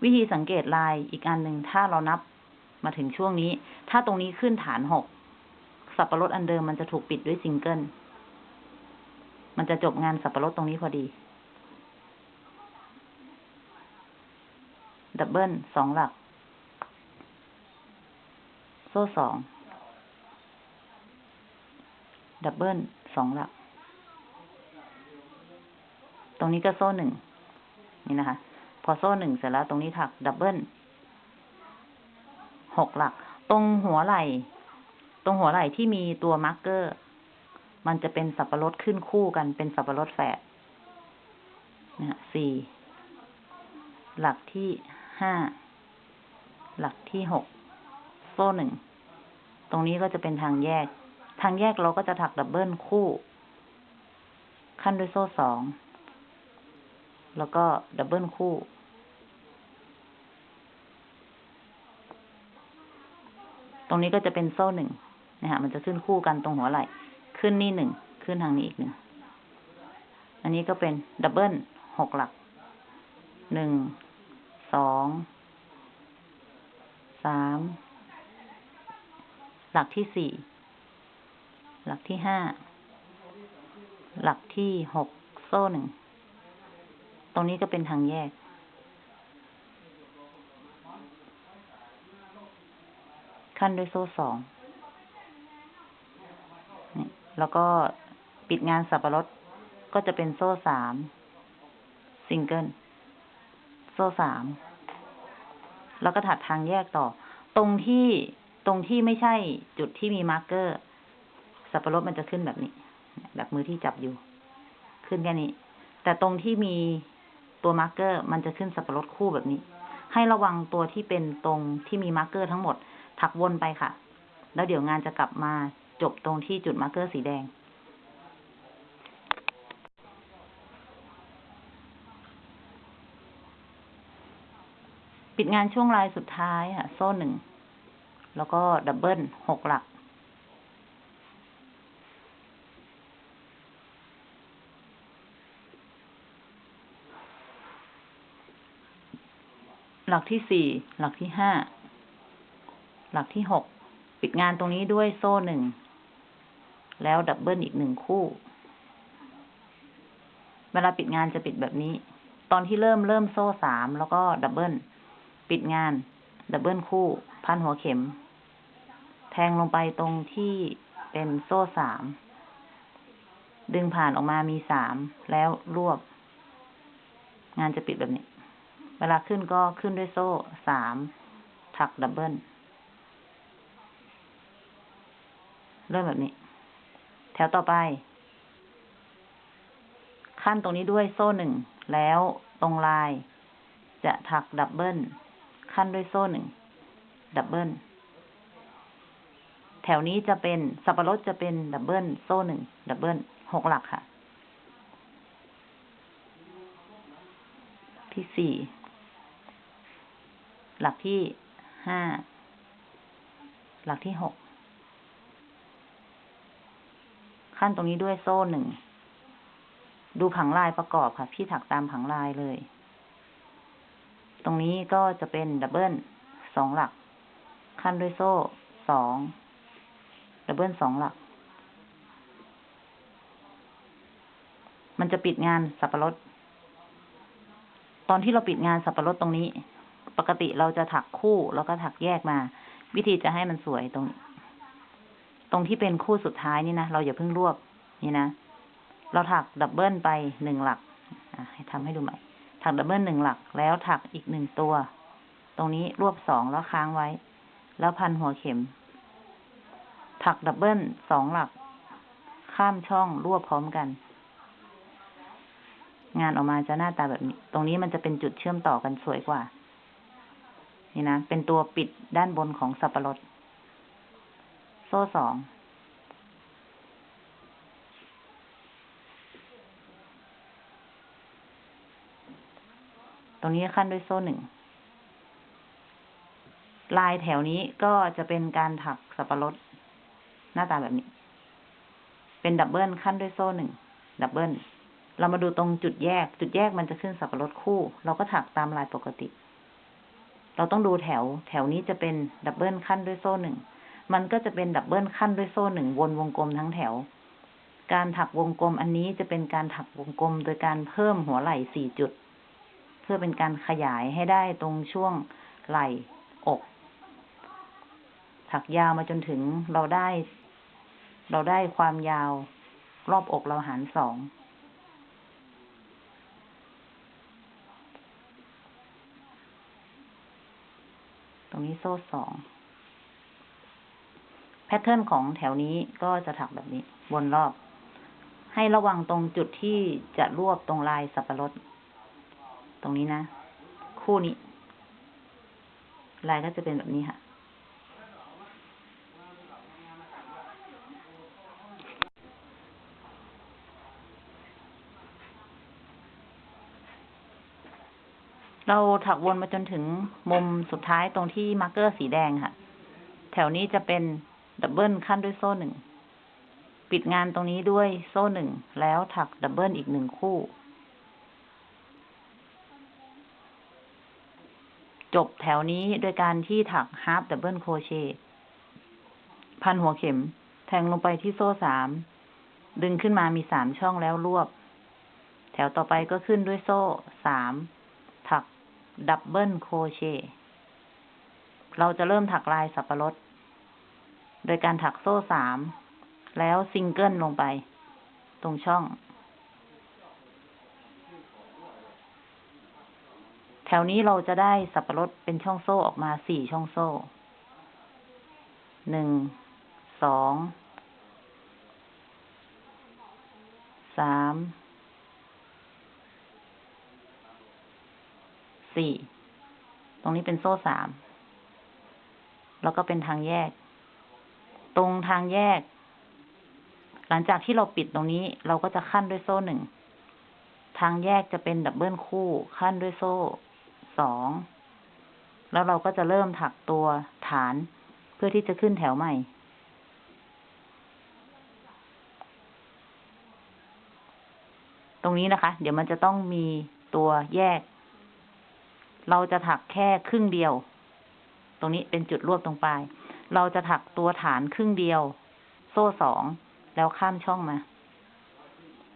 วิธีสังเกตลายอีกอันหนึ่งถ้าเรานับมาถึงช่วงนี้ ถ้าตรงนี้ขึ้นฐานหกสับปะรดอันเดิมมันจะถูกปิดด้วยซิงเกิลมันจะจบงานสับปะรดตรงนี้พอดี double สองหลัก โซ่สอง double สองหลัก ตรงนี้ก็โซ่หนึ่งนี่นะคะ พอโซ่หนึ่งเสร็จแล้วตรงนี้ถัก double หกหลัก ตรงหัวไหล่ ตรงหัวไหล่ที่มีตัว marker มันจะเป็นสับปะรดขึ้นคู่กันเป็นสับปะรดแฝดนะฮะสี่หลักที่ห้าหลักที่หกโซ่หนึ่งตรงนี้ก็จะเป็นทางแยก ทางแยกเราก็จะถัก double คู่ คั่นด้วยโซ่สอง แล้วก็ double คู่ ตรงนี้ก็จะเป็นโซ่หนึ่งนะฮะมันจะขึ้นคู่กันตรงหัวไหล่ ขึ้นนี่หนึ่ง ขึ้นทางนี้อีกหนึ่ง อันนี้ก็เป็น double หกหลัก หนึ่ง สอง สาม หลักที่สี่ หลักที่ห้า หลักที่หก โซ่หนึ่ง ตรงนี้ก็เป็นทางแยก คั่นด้วยโซ่สองแล้วก็ปิดงานสับปะรดก็จะเป็นโซ่สามซิงเกิลโซ่สามแล้วก็ถักทางแยกต่อ ตรงที่ตรงที่ไม่ใช่จุดที่มี marker สับปะรดมันจะขึ้นแบบนี้ แบบมือที่จับอยู่ ขึ้นแค่นี้ แต่ตรงที่มี ตัว marker มันจะขึ้นสับปะรดคู่แบบนี้ ให้ระวังตัวที่เป็นตรงที่มี marker ทั้งหมด ถักวนไปค่ะ แล้วเดี๋ยวงานจะกลับมาจบตรงที่จุด marker สีแดง ปิดงานช่วงลายสุดท้ายค่ะ โซ่หนึ่ง แล้วก็ดับเบิลหกหลัก หลักที่สี่ หลักที่ห้า หลักที่หก ปิดงานตรงนี้ด้วยโซ่หนึ่ง แล้วดับเบิลอีกหนึ่งคู่ เวลาปิดงานจะปิดแบบนี้ ตอนที่เริ่มเริ่มโซ่สามแล้วก็ double ปิดงาน double คู่ พันหัวเข็ม แทงลงไปตรงที่เป็นโซ่สาม ดึงผ่านออกมามีสาม แล้วรวบ งานจะปิดแบบนี้ เวลาขึ้นก็ขึ้นด้วยโซ่สามถัก doubleเริ่มแบบนี้ แถวต่อไป คั่นตรงนี้ด้วยโซ่หนึ่ง แล้วตรงลาย จะถัก double คั่นด้วยโซ่หนึ่ง double แถวนี้จะเป็นสับปะรดจะเป็น double โซ่หนึ่ง double หกหลักค่ะ ที่สี่ หลักที่ห้า หลักที่หก ขั้นตรงนี้ด้วยโซ่หนึ่ง ดูผังลายประกอบค่ะ พี่ถักตามผังลายเลย ตรงนี้ก็จะเป็นดับเบิลสองหลัก ขั้นด้วยโซ่สอง ดับเบิลสองหลัก มันจะปิดงานสับปะรด ตอนที่เราปิดงานสับปะรดตรงนี้ ปกติเราจะถักคู่แล้วก็ถักแยกมา วิธีจะให้มันสวยตรง ตรงที่เป็นคู่สุดท้ายนี่นะ เราอย่าเพิ่งรวบนี่นะ เราถัก double ไปหนึ่งหลักให้ทำให้ดูใหม่ ถัก double หนึ่งหลัก แล้วถักอีกหนึ่งตัว ตรงนี้รวบสองแล้วค้างไว้ แล้วพันหัวเข็ม ถัก double สองหลัก ข้ามช่องรวบพร้อมกัน งานออกมาจะหน้าตาแบบนี้ ตรงนี้มันจะเป็นจุดเชื่อมต่อกันสวยกว่า นี่นะ เป็นตัวปิดด้านบนของสับปะรด โซ่สอง ตรงนี้ขั้นด้วยโซ่หนึ่ง ลายแถวนี้ก็จะเป็นการถักสับปะรด หน้าตาแบบนี้ เป็น double คั่นด้วยโซ่หนึ่ง double เรามาดูตรงจุดแยก จุดแยกมันจะขึ้นสับปะรดคู่ เราก็ถักตามลายปกติ เราต้องดูแถว แถวนี้จะเป็น double คั่นด้วยโซ่หนึ่ง มันก็จะเป็น double คั่นด้วยโซ่หนึ่งวนวงกลมทั้งแถว การถักวงกลมอันนี้จะเป็นการถักวงกลมโดยการเพิ่มหัวไหล่สี่จุด เพื่อเป็นการขยายให้ได้ตรงช่วงไหล่อก ถักยาวมาจนถึงเราได้ เราได้ความยาวรอบอกเราหารสอง รงนี้โซ่สองแพทเทิร์นของแถวนี้ก็จะถักแบบนี้ วนรอบ ให้ระวังตรงจุดที่จะรวบตรงลายสับปะรด ตรงนี้นะ คู่นี้ ลายก็จะเป็นแบบนี้ค่ะ เราถักวนมาจนถึงมุมสุดท้ายตรงที่ marker สีแดงค่ะ แถวนี้จะเป็น double คั่นด้วยโซ่หนึ่ง ปิดงานตรงนี้ด้วยโซ่หนึ่ง แล้วถัก double อีกหนึ่งคู่ จบแถวนี้โดยการที่ถัก half double crochet พันหัวเข็ม แทงลงไปที่โซ่สาม ดึงขึ้นมามีสามช่องแล้วรวบ แถวต่อไปก็ขึ้นด้วยโซ่สาม double crochet เราจะเริ่มถักลายสับปะรด โดยการถักโซ่สาม แล้วซิงเกิลลงไป ตรงช่อง แถวนี้เราจะได้สับปะรดเป็นช่องโซ่ออกมาสี่ช่องโซ่ หนึ่ง สอง สาม สี่ ตรงนี้เป็นโซ่สาม แล้วก็เป็นทางแยก ตรงทางแยก หลังจากที่เราปิดตรงนี้ เราก็จะขั้นด้วยโซ่หนึ่ง ทางแยกจะเป็นดับเบิลคู่ ขั้นด้วยโซ่สอง แล้วเราก็จะเริ่มถักตัวฐานเพื่อที่จะขึ้นแถวใหม่ตรงนี้นะคะ เดี๋ยวมันจะต้องมีตัวแยก เราจะถักแค่ครึ่งเดียว ตรงนี้เป็นจุดรวบตรงปลาย เราจะถักตัวฐานครึ่งเดียว โซ่สองแล้วข้ามช่องมา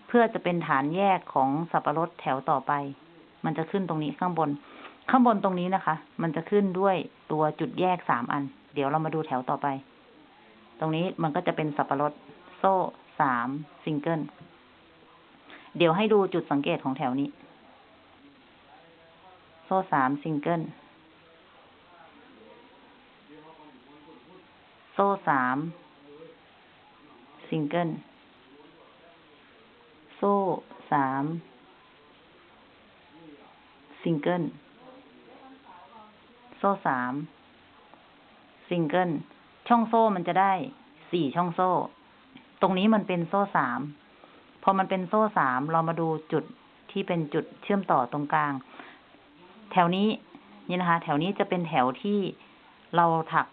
เพื่อจะเป็นฐานแยกของสับปะรดแถวต่อไป มันจะขึ้นตรงนี้ข้างบน ข้างบนตรงนี้นะคะ มันจะขึ้นด้วยตัวจุดแยกสามอัน เดี๋ยวเรามาดูแถวต่อไป ตรงนี้มันก็จะเป็นสับปะรด โซ่สามซิงเกิล เดี๋ยวให้ดูจุดสังเกตของแถวนี้ โซ่สามซิงเกิล โซ่สามซิงเกิล โซ่สามซิงเกิล โซ่สามซิงเกิล ช่องโซ่มันจะได้สี่ช่องโซ่ ตรงนี้มันเป็นโซ่สามพอมันเป็นโซ่สามเรามาดูจุดที่เป็นจุดเชื่อมต่อตรงกลาง แถวนี้นี่นะคะ แถวนี้จะเป็นแถวที่เราถัก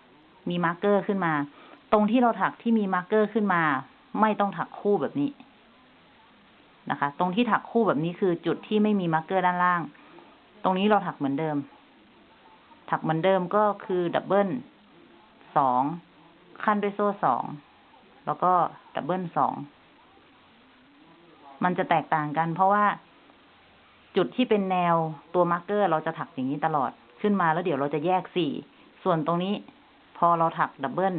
มี marker ขึ้นมา ตรงที่เราถักที่มี marker ขึ้นมา ไม่ต้องถักคู่แบบนี้นะคะ ตรงที่ถักคู่แบบนี้คือจุดที่ไม่มี marker ด้านล่าง ตรงนี้เราถักเหมือนเดิม ถักเหมือนเดิมก็คือ double สองคั่นด้วยโซ่สองแล้วก็ double สองมันจะแตกต่างกันเพราะว่า จุดที่เป็นแนวตัว marker เราจะถักอย่างนี้ตลอดขึ้นมาแล้วเดี๋ยวเราจะแยกสี่ ส่วนตรงนี้พอเราถัก double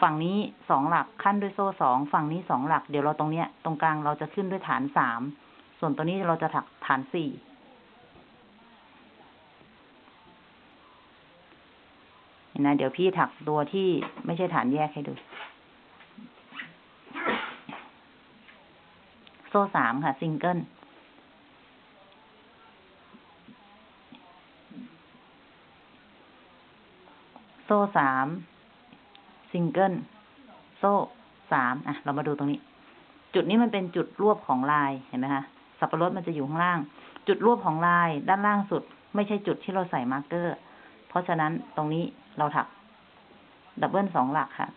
ฝั่งนี้สองหลักคั่นด้วยโซ่สองฝั่งนี้สองหลัก เดี๋ยวเราตรงเนี้ย ตรงกลางเราจะขึ้นด้วยฐานสามส่วนตัวนี้เราจะถักฐานสี่เห็นนะเดี๋ยวพี่ถักตัวที่ไม่ใช่ฐานแยกให้ดู โซ่สามค่ะซิงเกิล โซ่สามซิงเกิลโซ่สามอะ เรามาดูตรงนี้ จุดนี้มันเป็นจุดรวบของลายเห็นไหมคะสับปะรดมันจะอยู่ข้างล่าง จุดรวบของลายด้านล่างสุด ไม่ใช่จุดที่เราใส่ marker เพราะฉะนั้นตรงนี้เราถัก double สองหลักค่ะ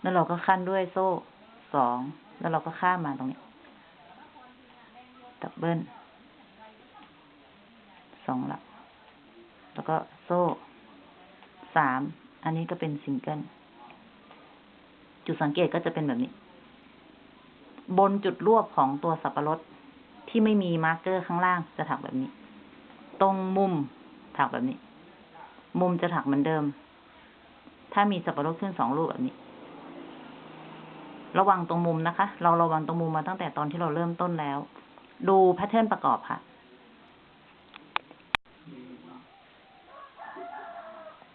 แล้วเราก็คั่นด้วยโซ่สองแล้วเราก็ข้ามมาตรงนี้ double สองหลัก แล้วก็โซ่ สาม อันนี้ก็เป็นซิงเกิล จุดสังเกตก็จะเป็นแบบนี้ บนจุดรวบของตัวสับปะรดที่ไม่มี marker ข้างล่างจะถักแบบนี้ ตรงมุมถักแบบนี้ มุมจะถักเหมือนเดิม ถ้ามีสับปะรดขึ้นสองลูกแบบนี้ ระวังตรงมุมนะคะ เราระวังตรงมุมมาตั้งแต่ตอนที่เราเริ่มต้นแล้ว ดู pattern ประกอบค่ะ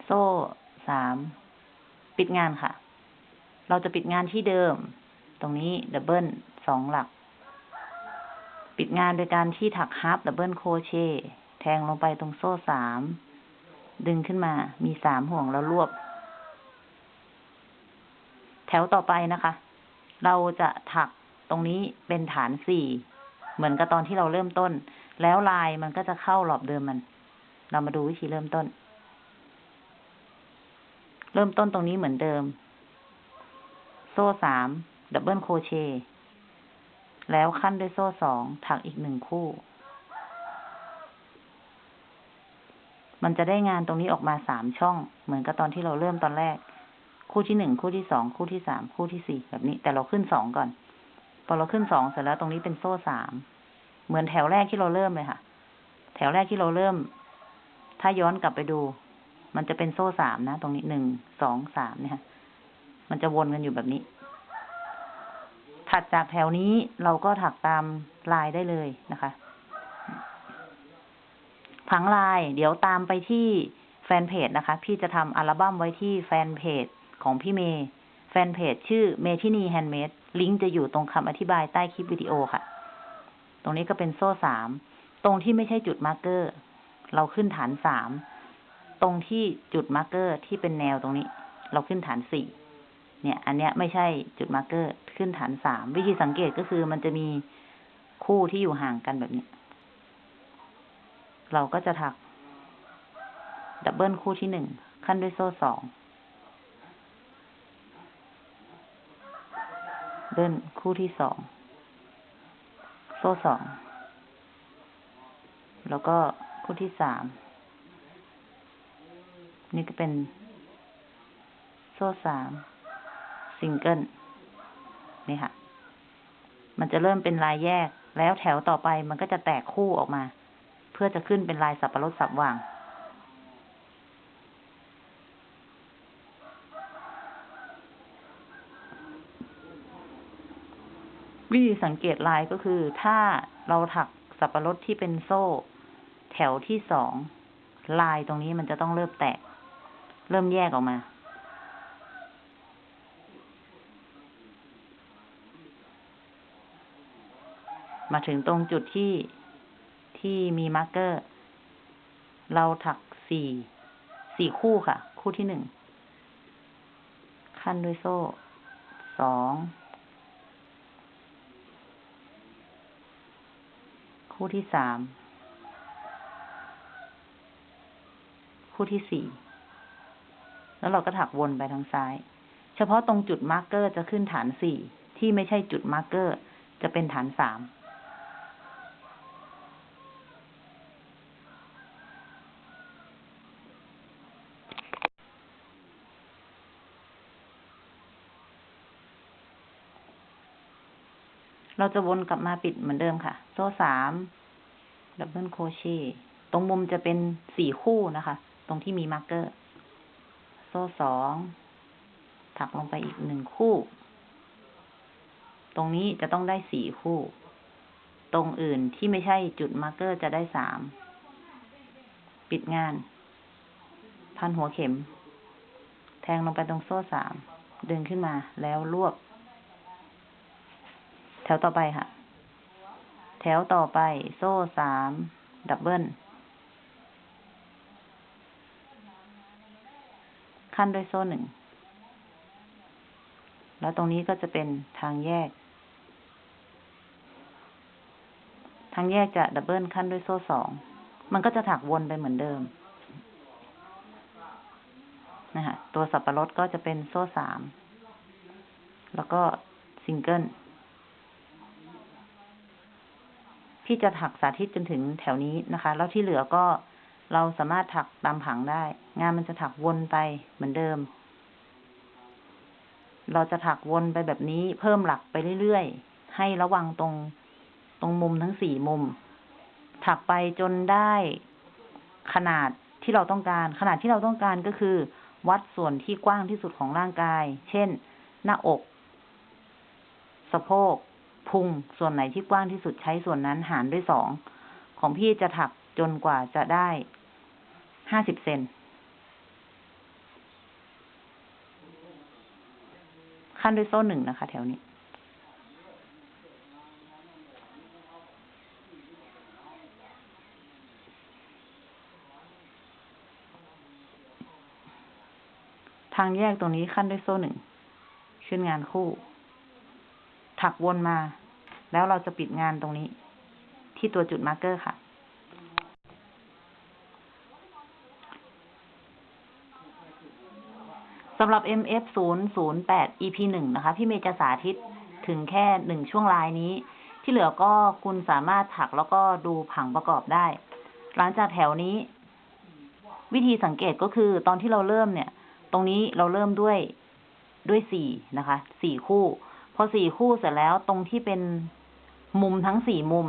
โซ่สามปิดงานค่ะ เราจะปิดงานที่เดิม ตรงนี้ double สองหลัก ปิดงานโดยการที่ถัก half double crochetแทงลงไปตรงโซ่สามดึงขึ้นมา มีสามห่วงแล้วรวบ แถวต่อไปนะคะ เราจะถักตรงนี้เป็นฐานสี่เหมือนกับตอนที่เราเริ่มต้น แล้วลายมันก็จะเข้ารอบเดิมมัน เรามาดูวิธีเริ่มต้น เริ่มต้นตรงนี้เหมือนเดิม โซ่สาม ดับเบิลโครเชต์แล้วขั้นด้วยโซ่สองถักอีกหนึ่งคู่ มันจะได้งานตรงนี้ออกมาสามช่อง เหมือนกับตอนที่เราเริ่มตอนแรก คู่ที่หนึ่ง คู่ที่สอง คู่ที่สาม คู่ที่สี่แบบนี้ แต่เราขึ้นสองก่อน พอเราขึ้นสองเสร็จแล้วตรงนี้เป็นโซ่สาม เหมือนแถวแรกที่เราเริ่มเลยค่ะ แถวแรกที่เราเริ่ม ถ้าย้อนกลับไปดู มันจะเป็นโซ่สามนะ ตรงนี้หนึ่งสองสามเนี่ยค่ะมันจะวนกันอยู่แบบนี้ ถัดจากแถวนี้เราก็ถักตามลายได้เลยนะคะผังลาย เดี๋ยวตามไปที่แฟนเพจนะคะ พี่จะทำอัลบั้มไว้ที่แฟนเพจของพี่เมย์แฟนเพจชื่อเมทินีแฮนด์เมดลิงก์จะอยู่ตรงคำอธิบายใต้คลิปวิดีโอค่ะ ตรงนี้ก็เป็นโซ่สาม ตรงที่ไม่ใช่จุด marker เราขึ้นฐานสาม ตรงที่จุด marker ที่เป็นแนวตรงนี้ เราขึ้นฐานสี่เนี่ย อันเนี้ยไม่ใช่จุด marker ขึ้นฐานสามวิธีสังเกตก็คือมันจะมีคู่ที่อยู่ห่างกันแบบนี้ เราก็จะถัก double คู่ที่หนึ่งคั่นด้วยโซ่สอง double คู่ที่สองโซ่สอง แล้วก็คู่ที่สาม นี่ก็เป็น โซ่สามซิงเกิลนี่ค่ะ มันจะเริ่มเป็นลายแยกแล้วแถวต่อไปมันก็จะแตกคู่ออกมา เพื่อจะขึ้นเป็นลายสับปะรดสับว่าง วิธีสังเกตลายก็คือ ถ้าเราถักสับปะรดที่เป็นโซ่ แถวที่สองลายตรงนี้มันจะต้องเริ่มแตก เริ่มแยกออกมา มาถึงตรงจุดที่ที่มี marker เราถักสี่สี่คู่ค่ะ คู่ที่หนึ่ง คั่นด้วยโซ่ สอง คู่ที่สาม คู่ที่สี่ แล้วเราก็ถักวนไปทางซ้าย เฉพาะตรงจุด marker จะขึ้นฐานสี่ที่ไม่ใช่จุด marker จะเป็นฐานสามเราจะวนกลับมาปิดเหมือนเดิมค่ะ โซ่สาม double crochet ตรงมุมจะเป็นสี่คู่นะคะ ตรงที่มี marker โซ่สองถักลงไปอีกหนึ่งคู่ ตรงนี้จะต้องได้สี่คู่ ตรงอื่นที่ไม่ใช่จุด marker จะได้สาม ปิดงาน พันหัวเข็ม แทงลงไปตรงโซ่สามดึงขึ้นมาแล้วรวบ แถวต่อไปค่ะ แถวต่อไปโซ่สามดับเบิล ขั้นด้วยโซ่หนึ่ง แล้วตรงนี้ก็จะเป็นทางแยก ทางแยกจะดับเบิลขั้นด้วยโซ่สอง มันก็จะถักวนไปเหมือนเดิม นะคะตัวสับปะรดก็จะเป็นโซ่สาม แล้วก็ซิงเกิลพี่จะถักสาธิตจนถึงแถวนี้นะคะ แล้วที่เหลือก็ เราสามารถถักตามผังได้ งานมันจะถักวนไปเหมือนเดิม เราจะถักวนไปแบบนี้เพิ่มหลักไปเรื่อยๆ ให้ระวังตรงตรงมุมทั้งสี่มุม ถักไปจนได้ขนาดที่เราต้องการ ขนาดที่เราต้องการก็คือ วัดส่วนที่กว้างที่สุดของร่างกาย เช่น หน้าอก สะโพก พุง ส่วนไหนที่กว้างที่สุดใช้ส่วนนั้นหารด้วยสอง ของพี่จะถักจนกว่าจะได้ ห้าสิบเซนขั้นด้วยโซ่หนึ่งนะคะ แถวนี้ ทางแยกตรงนี้คั่นด้วยโซ่หนึ่ง ขึ้นงานคู่ ถักวนมา แล้วเราจะปิดงานตรงนี้ ที่ตัวจุด marker ค่ะ สำหรับ MF 0 0 8 EP 1 นะคะ พี่เมย์จะสาธิตถึงแค่หนึ่งช่วงลายนี้ ที่เหลือก็คุณสามารถถักแล้วก็ดูผังประกอบได้ หลังจากแถวนี้ วิธีสังเกตก็คือตอนที่เราเริ่มเนี่ย ตรงนี้เราเริ่มด้วยด้วยสี่นะคะสี่คู่ พอสี่คู่เสร็จแล้วตรงที่เป็นมุมทั้งสี่มุม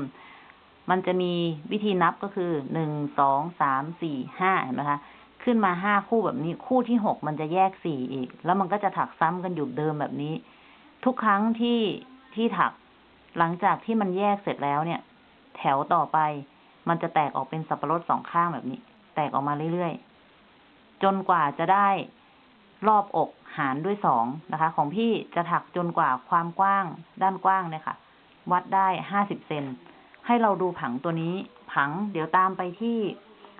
มันจะมีวิธีนับก็คือหนึ่งสองสามสี่ห้าเห็นไหมคะ ขึ้นมาห้าคู่แบบนี้ คู่ที่หกมันจะแยกสี่อีก แล้วมันก็จะถักซ้ำกันอยู่เดิมแบบนี้ ทุกครั้งที่ที่ถัก หลังจากที่มันแยกเสร็จแล้วเนี่ย แถวต่อไป มันจะแตกออกเป็นสับปะรดสองข้างแบบนี้ แตกออกมาเรื่อยๆจนกว่าจะได้รอบอกหารด้วยสองนะคะ ของพี่จะถักจนกว่าความกว้าง ด้านกว้างเนี่ยค่ะ วัดได้ห้าสิบเซนให้เราดูผังตัวนี้ ผังเดี๋ยวตามไปที่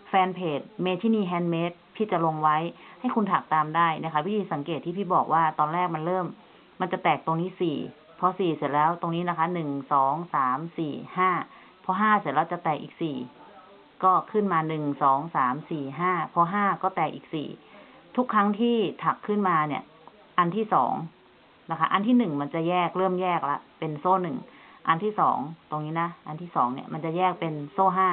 แฟนเพจเมทินี Handmade พี่จะลงไว้ให้คุณถักตามได้นะคะ วิธีสังเกตที่พี่บอกว่าตอนแรกมันเริ่ม มันจะแตกตรงนี้สี่พอสี่เสร็จแล้วตรงนี้นะคะหนึ่งสองสามสี่ห้าพอห้าเสร็จแล้วจะแตกอีกสี่ก็ขึ้นมาหนึ่งสองสามสี่ห้าพอห้าก็แตกอีกสี่ทุกครั้งที่ถักขึ้นมาเนี่ย อันที่สองนะคะ อันที่หนึ่งมันจะแยกเริ่มแยกละเป็นโซ่หนึ่งอันที่สองตรงนี้นะ อันที่สองเนี่ยมันจะแยกเป็นโซ่ห้า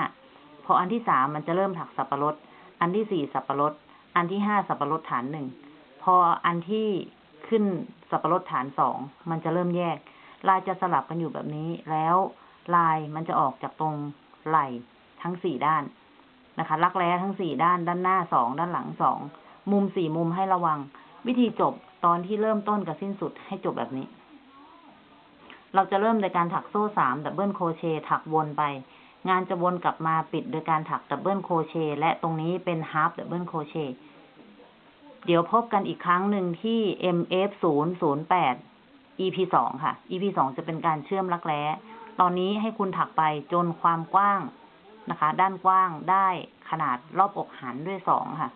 พออันที่สามมันจะเริ่มถักสับปะรด อันที่สี่สับปะรด อันที่ห้าสับปะรดฐานหนึ่ง พออันที่ขึ้นสับปะรดฐานสองมันจะเริ่มแยก ลายจะสลับกันอยู่แบบนี้ แล้วลายมันจะออกจากตรงไหล่ทั้งสี่ด้านนะคะลักแร้ทั้งสี่ด้าน ด้านหน้าสองด้านหลังสอง มุมสี่มุมให้ระวัง วิธีจบตอนที่เริ่มต้นกับสิ้นสุดให้จบแบบนี้ เราจะเริ่มโดยการถักโซ่สาม double crochet ถักวนไป งานจะวนกลับมาปิดโดยการถัก double crochet และตรงนี้เป็น half double crochetเดี๋ยวพบกันอีกครั้งหนึ่งที่ MF 0 0 8 EP2 ค่ะ EP2 จะเป็นการเชื่อมรักแร้ ตอนนี้ให้คุณถักไปจนความกว้างนะคะ ด้านกว้างได้ขนาดรอบอกหันด้วยสองค่ะ